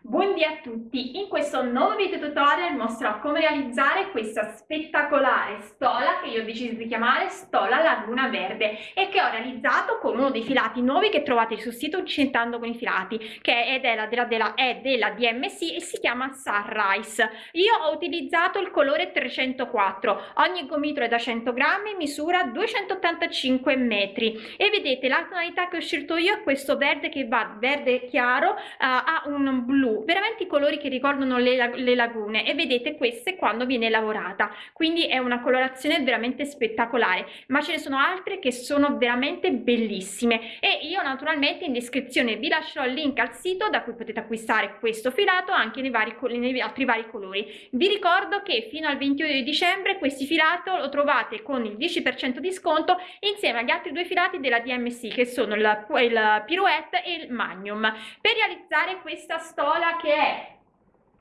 Buondì a tutti! In questo nuovo video tutorial mostrerò come realizzare questa spettacolare stola che io ho deciso di chiamare stola laguna verde e che ho realizzato con uno dei filati nuovi che trovate sul sito Incentando con i filati che è della, della, della, è della DMC e si chiama Sunrise. Io ho utilizzato il colore 304, ogni gomitolo è da 100 grammi, misura 285 metri e vedete la tonalità che ho scelto io è questo verde che va verde chiaro uh, a un blu veramente i colori che ricordano le, le lagune. E vedete queste quando viene lavorata. Quindi è una colorazione veramente spettacolare. Ma ce ne sono altre che sono veramente bellissime. E io naturalmente in descrizione vi lascerò il link al sito da cui potete acquistare questo filato anche nei, vari, nei altri vari colori. Vi ricordo che fino al 21 di dicembre questi filato lo trovate con il 10% di sconto insieme agli altri due filati della DMC che sono il, il Pirouette e il Magnum. Per realizzare questa stola che è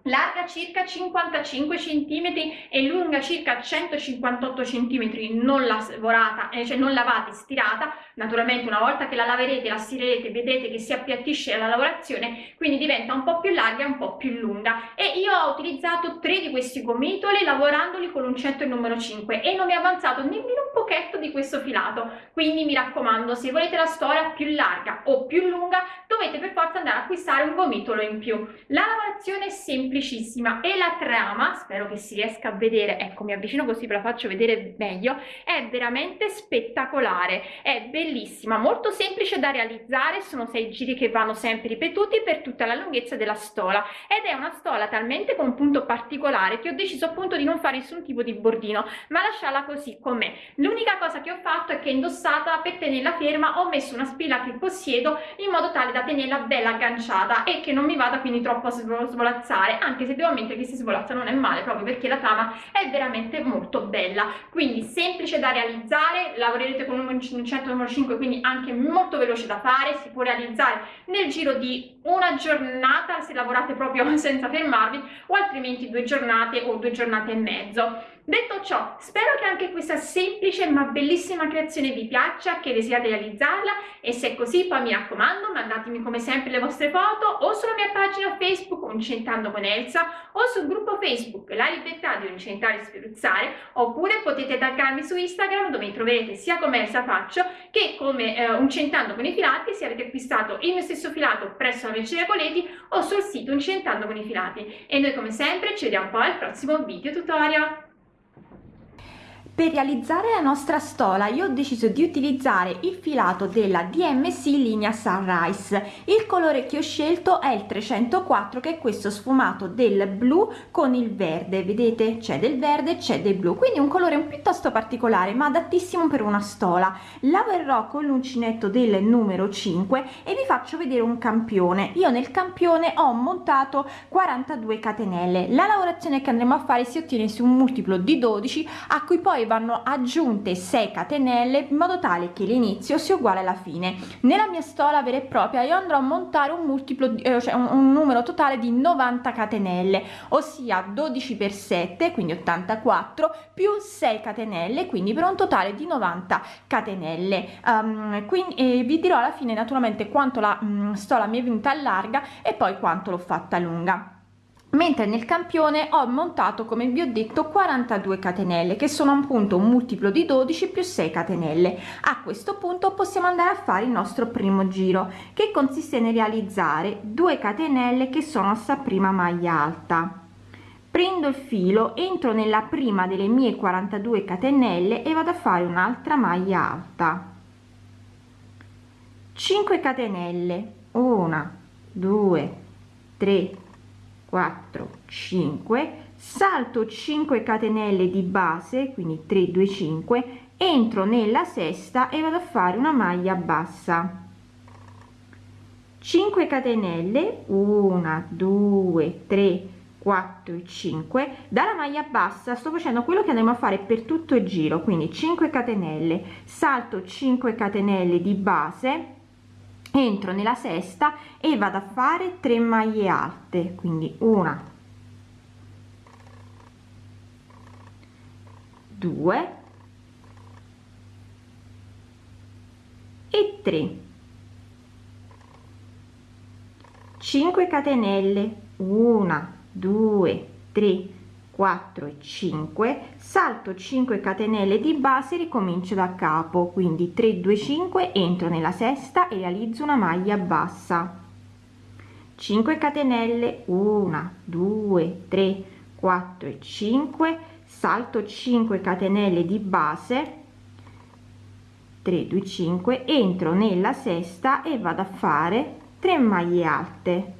larga circa 55 cm e lunga circa 158 cm non lavorata, eh, cioè non lavata e stirata. Naturalmente una volta che la laverete la stirerete vedrete che si appiattisce la lavorazione quindi diventa un po' più larga e un po' più lunga. E io ho utilizzato tre di questi gomitoli lavorandoli con l'uncetto numero 5 e non mi è avanzato nemmeno un pochetto di questo filato. Quindi mi raccomando se volete la storia più larga o più lunga dovete per forza andare a acquistare un gomitolo in più. La lavorazione è semplice semplicissima e la trama, spero che si riesca a vedere, ecco mi avvicino così ve la faccio vedere meglio, è veramente spettacolare, è bellissima, molto semplice da realizzare, sono sei giri che vanno sempre ripetuti per tutta la lunghezza della stola ed è una stola talmente con un punto particolare che ho deciso appunto di non fare nessun tipo di bordino ma lasciarla così com'è. L'unica cosa che ho fatto è che indossata per tenerla ferma ho messo una spilla che possiedo in modo tale da tenerla bella agganciata e che non mi vada quindi troppo a svolazzare anche se devo ammettere che si svolazza non è male proprio perché la trama è veramente molto bella. Quindi semplice da realizzare lavorerete con un 100 numero 5 quindi anche molto veloce da fare. Si può realizzare nel giro di una giornata se lavorate proprio senza fermarvi o altrimenti due giornate o due giornate e mezzo Detto ciò, spero che anche questa semplice ma bellissima creazione vi piaccia, che desiate realizzarla e se è così poi mi raccomando mandatemi come sempre le vostre foto o sulla mia pagina Facebook Uncentando con Elsa o sul gruppo Facebook La Libertà di Uncentare e Sferuzzare oppure potete taggarmi su Instagram dove mi troverete sia come Elsa Faccio che come eh, Uncentando con i filati se avete acquistato il mio stesso filato presso la Merceria Coleti o sul sito Uncentando con i filati. E noi come sempre ci vediamo poi al prossimo video tutorial per realizzare la nostra stola io ho deciso di utilizzare il filato della DMC linea Sunrise. Il colore che ho scelto è il 304 che è questo sfumato del blu con il verde. Vedete? C'è del verde c'è del blu. Quindi un colore piuttosto particolare ma adattissimo per una stola. Lavorerò con l'uncinetto del numero 5 e vi faccio vedere un campione. Io nel campione ho montato 42 catenelle. La lavorazione che andremo a fare si ottiene su un multiplo di 12 a cui poi vanno aggiunte 6 catenelle in modo tale che l'inizio sia uguale alla fine. Nella mia stola vera e propria io andrò a montare un multiplo eh, cioè un, un numero totale di 90 catenelle ossia 12 per 7 quindi 84 più 6 catenelle quindi per un totale di 90 catenelle. Um, quindi eh, vi dirò alla fine naturalmente quanto la um, stola mi è venuta larga e poi quanto l'ho fatta lunga mentre nel campione ho montato come vi ho detto 42 catenelle che sono appunto un multiplo di 12 più 6 catenelle. A questo punto possiamo andare a fare il nostro primo giro che consiste nel realizzare 2 catenelle che sono sta prima maglia alta. Prendo il filo entro nella prima delle mie 42 catenelle e vado a fare un'altra maglia alta. 5 catenelle. 1 2 3 4 5 salto 5 catenelle di base quindi 3 2 5 entro nella sesta e vado a fare una maglia bassa. 5 catenelle 1 2 3 4 e 5 dalla maglia bassa sto facendo quello che andremo a fare per tutto il giro quindi 5 catenelle salto 5 catenelle di base entro nella sesta e vado a fare 3 maglie alte quindi una 2 e 3 5 catenelle 1 2 3 4 e 5 salto 5 catenelle di base ricomincio da capo quindi 3 2 5 entro nella sesta e realizzo una maglia bassa. 5 catenelle 1 2 3 4 e 5 salto 5 catenelle di base 3 2 5 entro nella sesta e vado a fare 3 maglie alte.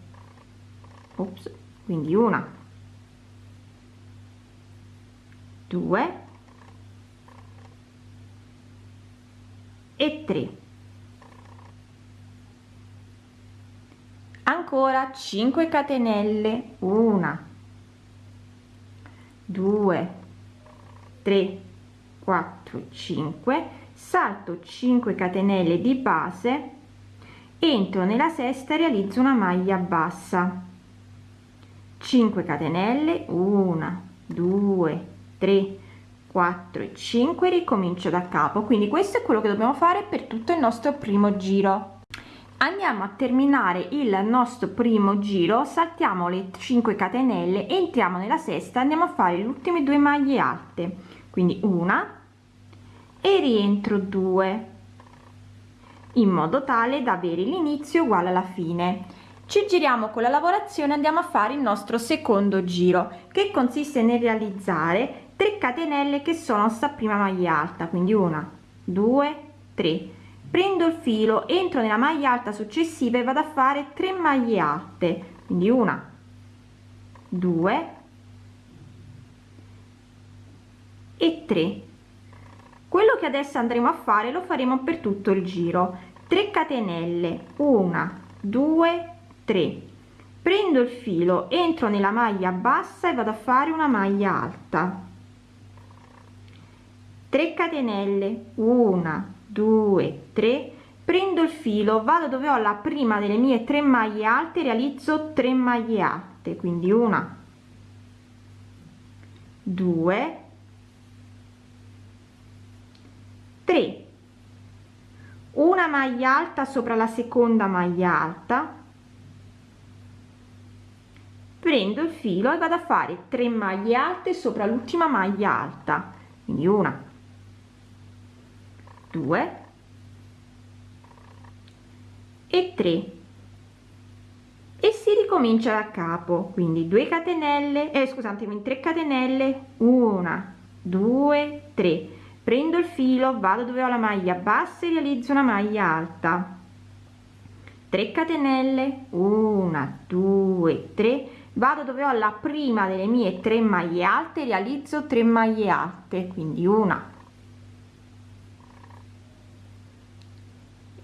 Ops, quindi una 2 e 3 ancora 5 catenelle 1 2 3 4 5 salto 5 catenelle di base entro nella sesta realizzo una maglia bassa. 5 catenelle 1 2 3 4 e 5 ricomincio da capo. Quindi questo è quello che dobbiamo fare per tutto il nostro primo giro. Andiamo a terminare il nostro primo giro saltiamo le 5 catenelle entriamo nella sesta andiamo a fare le ultime due maglie alte. Quindi una e rientro 2 in modo tale da avere l'inizio uguale alla fine. Ci giriamo con la lavorazione andiamo a fare il nostro secondo giro che consiste nel realizzare 3 catenelle che sono sta prima maglia alta quindi una due tre. Prendo il filo entro nella maglia alta successiva e vado a fare 3 maglie alte quindi una due e 3 quello che adesso andremo a fare lo faremo per tutto il giro. 3 catenelle una due tre. Prendo il filo entro nella maglia bassa e vado a fare una maglia alta 3 catenelle. 1 2 3 prendo il filo vado dove ho la prima delle mie tre maglie alte realizzo 3 maglie alte quindi una 2 3 una maglia alta sopra la seconda maglia alta. Prendo il filo e vado a fare 3 maglie alte sopra l'ultima maglia alta quindi una 2 e 3 e si ricomincia da capo quindi 2 catenelle eh, scusatemi 3 catenelle 1 2 3 prendo il filo vado dove ho la maglia bassa e realizzo una maglia alta. 3 catenelle 1 2 3 vado dove ho la prima delle mie 3 maglie alte realizzo 3 maglie alte quindi una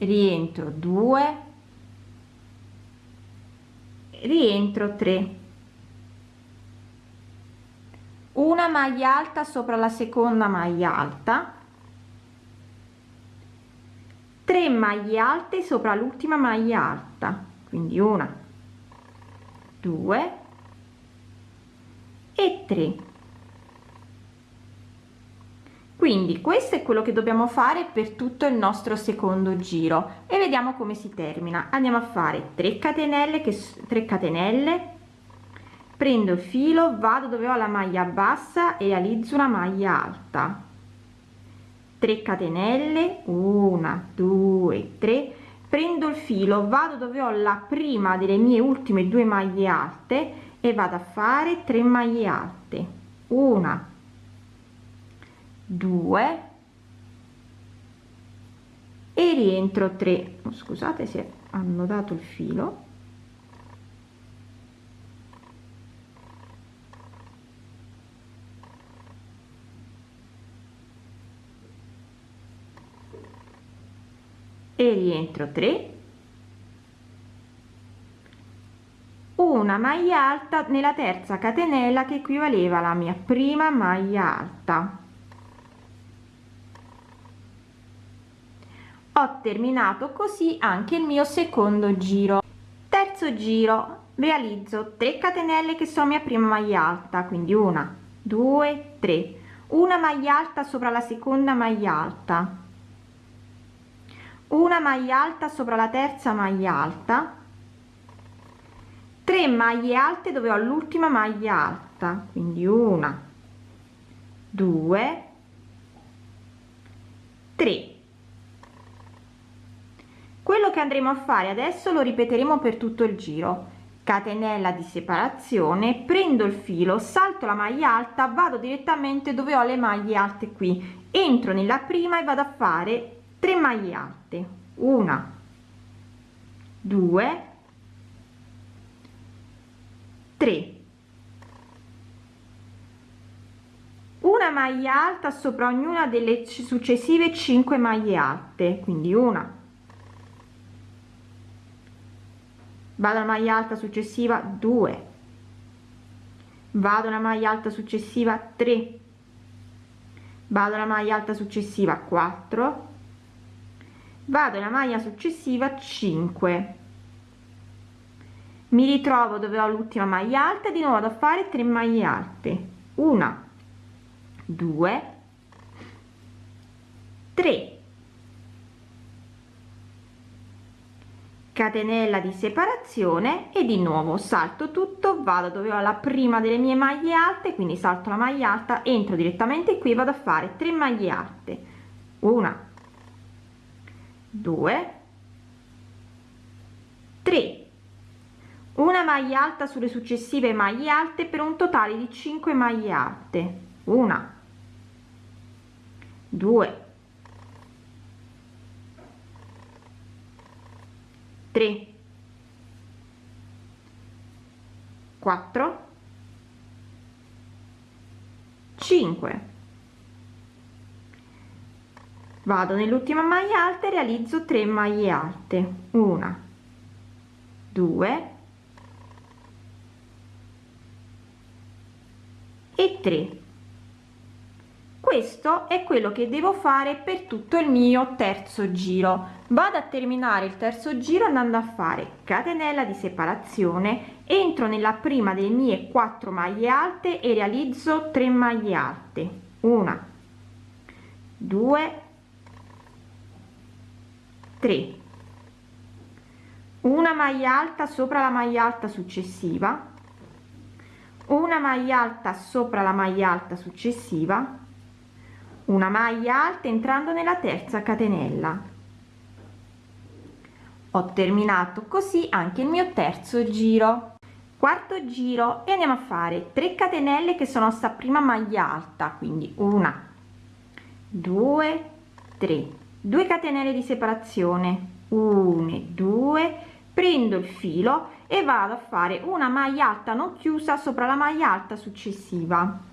rientro 2 rientro 3 una maglia alta sopra la seconda maglia alta. 3 maglie alte sopra l'ultima maglia alta. Quindi una 2 e 3 quindi questo è quello che dobbiamo fare per tutto il nostro secondo giro. E vediamo come si termina. Andiamo a fare 3 catenelle che 3 catenelle. Prendo il filo vado dove ho la maglia bassa e realizzo una maglia alta. 3 catenelle 1 2 3 prendo il filo vado dove ho la prima delle mie ultime due maglie alte e vado a fare 3 maglie alte. Una 2 e rientro 3 scusate se hanno dato il filo. E rientro 3 una maglia alta nella terza catenella che equivaleva alla mia prima maglia alta ho terminato così anche il mio secondo giro. Terzo giro. Realizzo 3 catenelle che sono mia prima maglia alta quindi una due tre. Una maglia alta sopra la seconda maglia alta. Una maglia alta sopra la terza maglia alta. 3 maglie alte dove ho l'ultima maglia alta quindi una due tre quello che andremo a fare adesso lo ripeteremo per tutto il giro. Catenella di separazione prendo il filo salto la maglia alta vado direttamente dove ho le maglie alte qui. Entro nella prima e vado a fare 3 maglie alte. Una due tre. Una maglia alta sopra ognuna delle successive 5 maglie alte. Quindi una vado alla maglia alta successiva 2 vado alla maglia alta successiva 3 vado alla maglia alta successiva 4 vado alla maglia successiva 5 mi ritrovo dove ho l'ultima maglia alta di nuovo da fare 3 maglie alte. Una 2 3 catenella di separazione e di nuovo salto tutto vado dove ho la prima delle mie maglie alte quindi salto la maglia alta entro direttamente qui vado a fare 3 maglie alte. Una 2 3 una maglia alta sulle successive maglie alte per un totale di 5 maglie alte. Una 2 3 4 5 vado nell'ultima maglia alta e realizzo 3 maglie alte. Una. 2 e 3 questo è quello che devo fare per tutto il mio terzo giro. Vado a terminare il terzo giro andando a fare catenella di separazione. Entro nella prima delle mie 4 maglie alte e realizzo 3 maglie alte. Una 2 3 una maglia alta sopra la maglia alta successiva. Una maglia alta sopra la maglia alta successiva una maglia alta entrando nella terza catenella. Ho terminato così anche il mio terzo giro. Quarto giro e andiamo a fare 3 catenelle che sono sta prima maglia alta quindi una due tre. 2 catenelle di separazione. 1 2 prendo il filo e vado a fare una maglia alta non chiusa sopra la maglia alta successiva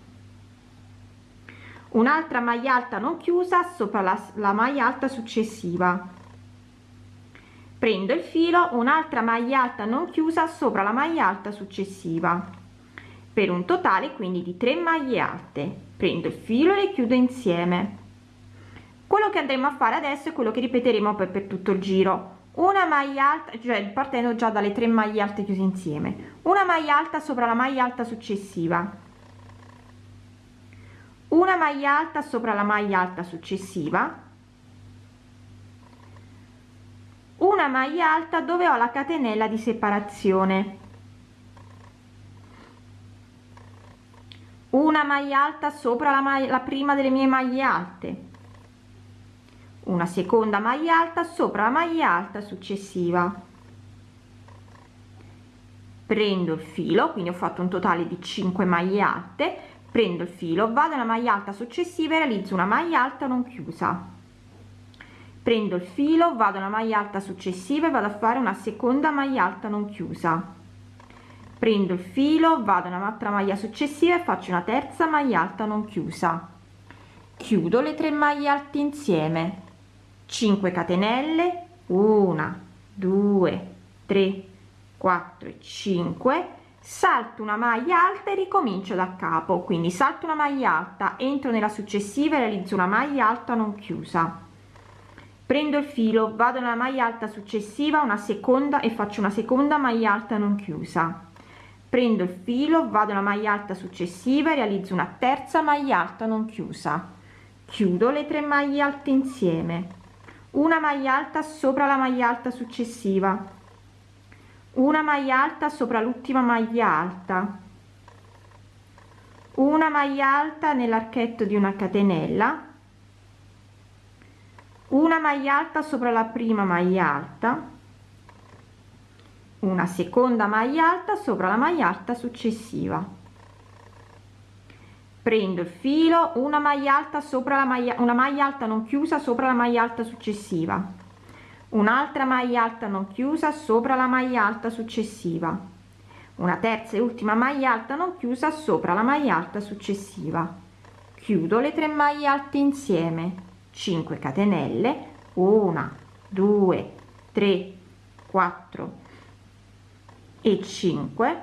un'altra maglia alta non chiusa sopra la, la maglia alta successiva. Prendo il filo un'altra maglia alta non chiusa sopra la maglia alta successiva. Per un totale quindi di 3 maglie alte. Prendo il filo e le chiudo insieme. Quello che andremo a fare adesso è quello che ripeteremo poi per tutto il giro. Una maglia alta cioè partendo già dalle 3 maglie alte chiuse insieme. Una maglia alta sopra la maglia alta successiva una maglia alta sopra la maglia alta successiva. Una maglia alta dove ho la catenella di separazione. Una maglia alta sopra la, maglia, la prima delle mie maglie alte. Una seconda maglia alta sopra la maglia alta successiva. Prendo il filo quindi ho fatto un totale di 5 maglie alte prendo il filo vado alla maglia alta successiva e realizzo una maglia alta non chiusa. Prendo il filo vado alla maglia alta successiva e vado a fare una seconda maglia alta non chiusa. Prendo il filo vado un'altra maglia successiva e faccio una terza maglia alta non chiusa. Chiudo le tre maglie alte insieme. 5 catenelle 1 2 3 4 e 5 salto una maglia alta e ricomincio da capo. Quindi salto una maglia alta entro nella successiva e realizzo una maglia alta non chiusa. Prendo il filo vado nella maglia alta successiva una seconda e faccio una seconda maglia alta non chiusa. Prendo il filo vado nella maglia alta successiva e realizzo una terza maglia alta non chiusa. Chiudo le tre maglie alte insieme. Una maglia alta sopra la maglia alta successiva una maglia alta sopra l'ultima maglia alta. Una maglia alta nell'archetto di una catenella. Una maglia alta sopra la prima maglia alta. Una seconda maglia alta sopra la maglia alta successiva. Prendo il filo una maglia alta sopra la maglia una maglia alta non chiusa sopra la maglia alta successiva un'altra maglia alta non chiusa sopra la maglia alta successiva. Una terza e ultima maglia alta non chiusa sopra la maglia alta successiva. Chiudo le tre maglie alte insieme. 5 catenelle. 1 2 3 4 e 5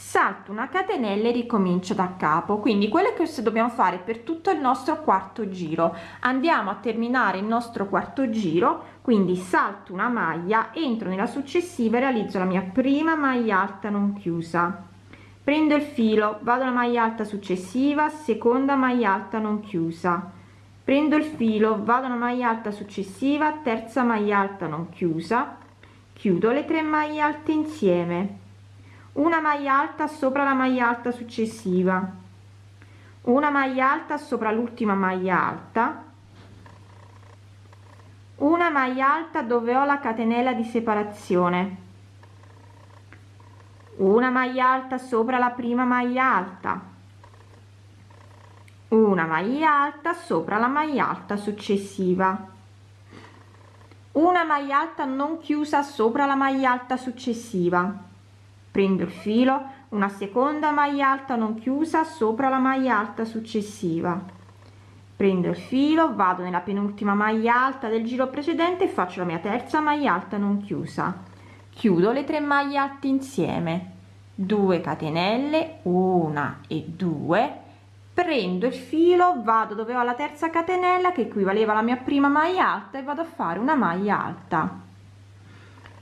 salto una catenella e ricomincio da capo. Quindi quello che dobbiamo fare per tutto il nostro quarto giro. Andiamo a terminare il nostro quarto giro quindi salto una maglia entro nella successiva e realizzo la mia prima maglia alta non chiusa. Prendo il filo vado alla maglia alta successiva seconda maglia alta non chiusa. Prendo il filo vado alla maglia alta successiva terza maglia alta non chiusa. Chiudo le tre maglie alte insieme una maglia alta sopra la maglia alta successiva. Una maglia alta sopra l'ultima maglia alta. Una maglia alta dove ho la catenella di separazione. Una maglia alta sopra la prima maglia alta. Una maglia alta sopra la maglia alta successiva. Una maglia alta non chiusa sopra la maglia alta successiva prendo il filo una seconda maglia alta non chiusa sopra la maglia alta successiva. Prendo il filo vado nella penultima maglia alta del giro precedente e faccio la mia terza maglia alta non chiusa. Chiudo le tre maglie alte insieme. 2 catenelle una e 2 prendo il filo vado dove ho la terza catenella che equivaleva alla mia prima maglia alta e vado a fare una maglia alta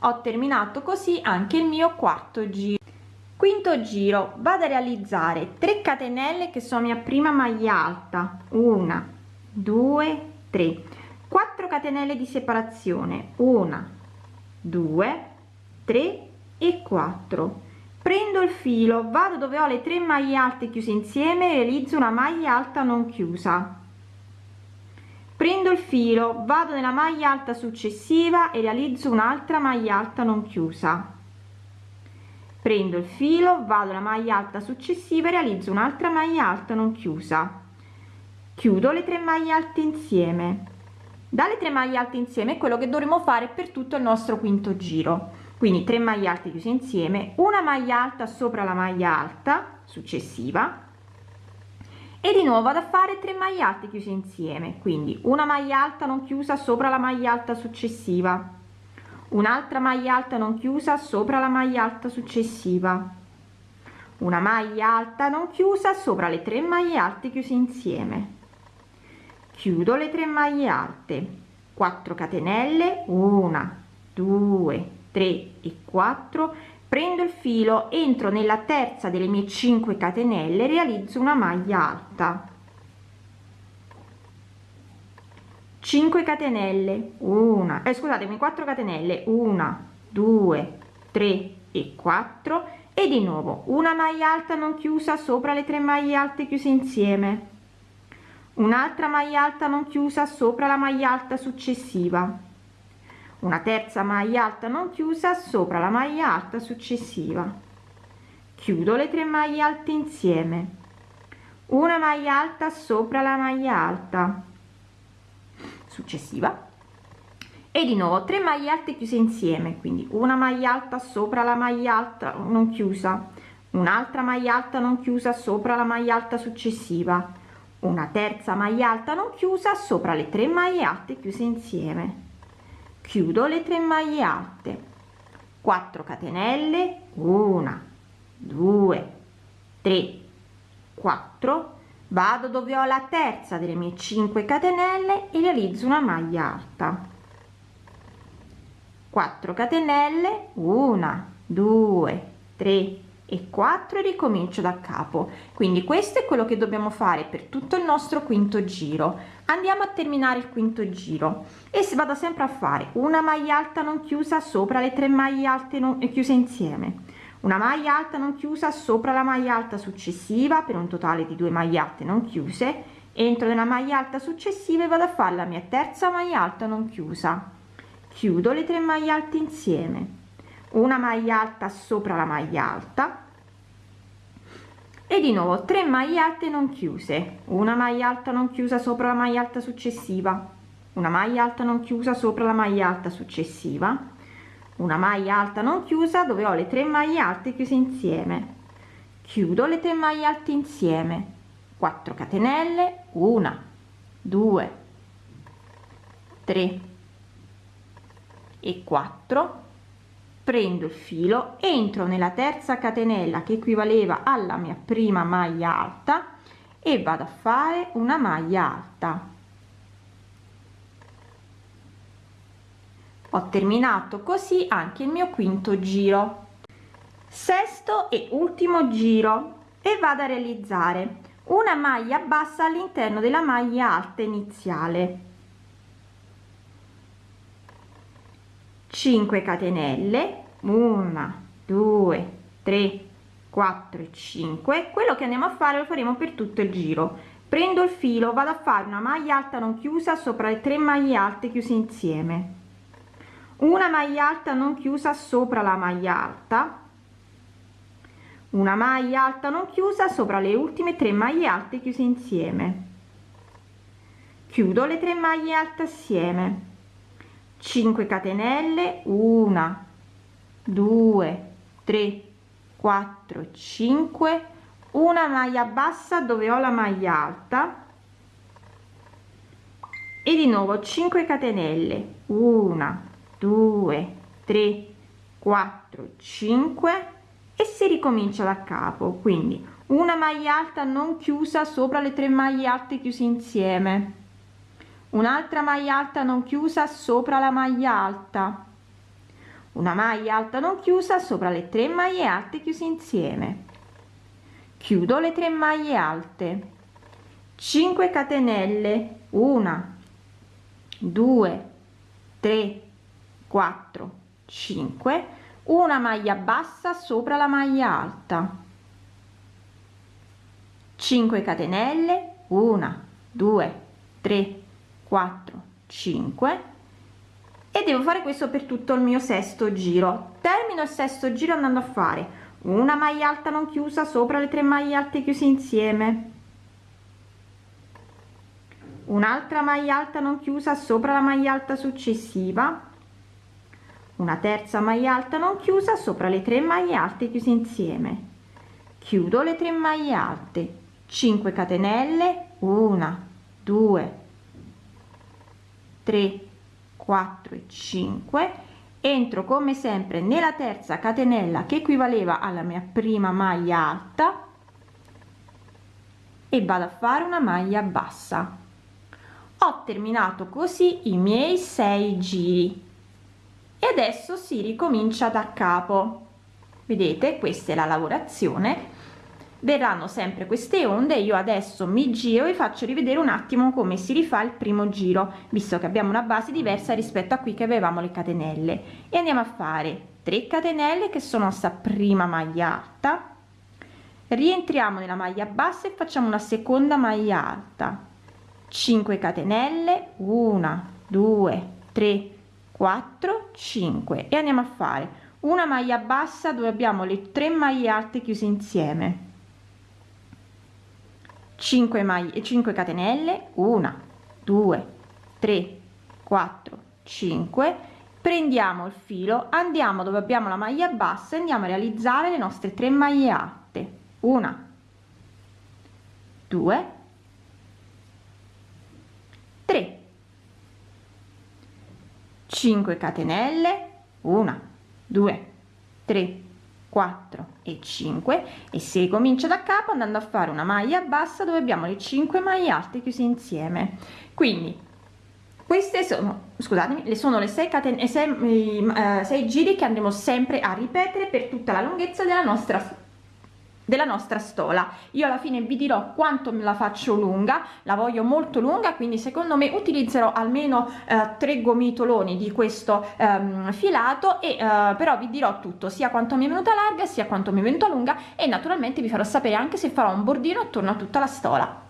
ho terminato così anche il mio quarto giro. Quinto giro. Vado a realizzare 3 catenelle che sono mia prima maglia alta. Una due tre. 4 catenelle di separazione. Una due tre e 4 prendo il filo vado dove ho le tre maglie alte chiuse insieme realizzo una maglia alta non chiusa prendo il filo vado nella maglia alta successiva e realizzo un'altra maglia alta non chiusa. Prendo il filo vado alla maglia alta successiva e realizzo un'altra maglia alta non chiusa. Chiudo le tre maglie alte insieme. Dalle tre maglie alte insieme è quello che dovremo fare per tutto il nostro quinto giro. Quindi 3 maglie alte chiuse insieme una maglia alta sopra la maglia alta successiva e di nuovo vado a fare 3 maglie alte chiuse insieme quindi una maglia alta non chiusa sopra la maglia alta successiva. Un'altra maglia alta non chiusa sopra la maglia alta successiva. Una maglia alta non chiusa sopra le 3 maglie alte chiuse insieme. Chiudo le 3 maglie alte. 4 catenelle 1 2 3 e 4 prendo il filo entro nella terza delle mie 5 catenelle realizzo una maglia alta. 5 catenelle 1 eh, scusatemi 4 catenelle 1 2 3 e 4 e di nuovo una maglia alta non chiusa sopra le tre maglie alte chiuse insieme. Un'altra maglia alta non chiusa sopra la maglia alta successiva una terza maglia alta non chiusa sopra la maglia alta successiva. Chiudo le tre maglie alte insieme. Una maglia alta sopra la maglia alta successiva. E di nuovo 3 maglie alte chiuse insieme quindi una maglia alta sopra la maglia alta non chiusa un'altra maglia alta non chiusa sopra la maglia alta successiva una terza maglia alta non chiusa sopra le tre maglie alte chiuse insieme chiudo le tre maglie alte. 4 catenelle 1 2 3 4 vado dove ho la terza delle mie 5 catenelle e realizzo una maglia alta. 4 catenelle 1 2 3 e 4 e ricomincio da capo. Quindi questo è quello che dobbiamo fare per tutto il nostro quinto giro andiamo a terminare il quinto giro. E vado sempre a fare una maglia alta non chiusa sopra le tre maglie alte non chiuse insieme. Una maglia alta non chiusa sopra la maglia alta successiva per un totale di due maglie alte non chiuse. Entro nella maglia alta successiva e vado a fare la mia terza maglia alta non chiusa. Chiudo le tre maglie alte insieme. Una maglia alta sopra la maglia alta e di nuovo 3 maglie alte non chiuse. Una maglia alta non chiusa sopra la maglia alta successiva. Una maglia alta non chiusa sopra la maglia alta successiva. Una maglia alta non chiusa dove ho le 3 maglie alte chiuse insieme. Chiudo le 3 maglie alte insieme. 4 catenelle 1 2 3 e 4 prendo il filo entro nella terza catenella che equivaleva alla mia prima maglia alta e vado a fare una maglia alta. Ho terminato così anche il mio quinto giro. Sesto e ultimo giro e vado a realizzare una maglia bassa all'interno della maglia alta iniziale 5 catenelle 1 2 3 4 e 5 quello che andiamo a fare lo faremo per tutto il giro. Prendo il filo vado a fare una maglia alta non chiusa sopra le tre maglie alte chiuse insieme. Una maglia alta non chiusa sopra la maglia alta. Una maglia alta non chiusa sopra le ultime tre maglie alte chiuse insieme. Chiudo le tre maglie alte assieme 5 catenelle 1 2 3 4 5 una maglia bassa dove ho la maglia alta. E di nuovo 5 catenelle 1 2 3 4 5 e si ricomincia da capo quindi una maglia alta non chiusa sopra le tre maglie alte chiuse insieme un'altra maglia alta non chiusa sopra la maglia alta. Una maglia alta non chiusa sopra le tre maglie alte chiuse insieme. Chiudo le tre maglie alte. 5 catenelle. 1 2 3 4 5 una maglia bassa sopra la maglia alta. 5 catenelle. 1 2 3 4 5 e devo fare questo per tutto il mio sesto giro. Termino il sesto giro andando a fare. Una maglia alta non chiusa sopra le tre maglie alte chiuse insieme. Un'altra maglia alta non chiusa sopra la maglia alta successiva. Una terza maglia alta non chiusa sopra le tre maglie alte chiuse insieme. Chiudo le tre maglie alte. 5 catenelle. 1 2 3 4 e 5 entro come sempre nella terza catenella che equivaleva alla mia prima maglia alta. E vado a fare una maglia bassa. Ho terminato così i miei 6 giri. E adesso si ricomincia da capo. Vedete questa è la lavorazione verranno sempre queste onde io adesso mi giro e faccio rivedere un attimo come si rifà il primo giro visto che abbiamo una base diversa rispetto a qui che avevamo le catenelle. E andiamo a fare 3 catenelle che sono sta prima maglia alta. Rientriamo nella maglia bassa e facciamo una seconda maglia alta. 5 catenelle 1 2 3 4 5 e andiamo a fare una maglia bassa dove abbiamo le tre maglie alte chiuse insieme 5 maglie 5 catenelle 1 2 3 4 5 prendiamo il filo andiamo dove abbiamo la maglia bassa e andiamo a realizzare le nostre tre maglie alte. 1 2 3 5 catenelle 1 2 3 4 e 5 e si comincia da capo andando a fare una maglia bassa dove abbiamo le 5 maglie alte chiuse insieme. Quindi queste sono scusatemi le sono le 6 catene 6, uh, 6 giri che andremo sempre a ripetere per tutta la lunghezza della nostra della nostra stola. Io alla fine vi dirò quanto me la faccio lunga la voglio molto lunga quindi secondo me utilizzerò almeno eh, tre gomitoloni di questo ehm, filato e eh, però vi dirò tutto sia quanto mi è venuta larga sia quanto mi è venuta lunga e naturalmente vi farò sapere anche se farò un bordino attorno a tutta la stola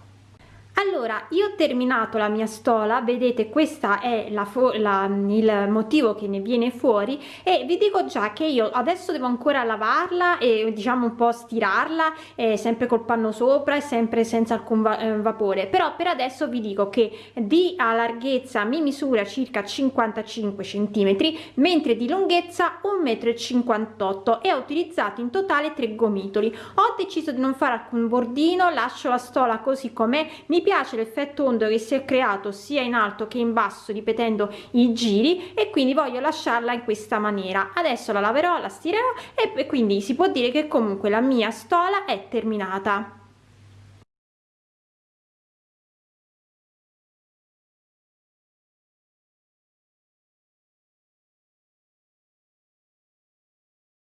allora io ho terminato la mia stola vedete questa è la, la, il motivo che ne viene fuori e vi dico già che io adesso devo ancora lavarla e diciamo un po stirarla eh, sempre col panno sopra e sempre senza alcun va eh, vapore. Però per adesso vi dico che di larghezza mi misura circa 55 centimetri mentre di lunghezza 1,58 m e ho utilizzato in totale tre gomitoli. Ho deciso di non fare alcun bordino lascio la stola così com'è mi piace l'effetto ondo che si è creato sia in alto che in basso ripetendo i giri e quindi voglio lasciarla in questa maniera. Adesso la laverò la stirerò e quindi si può dire che comunque la mia stola è terminata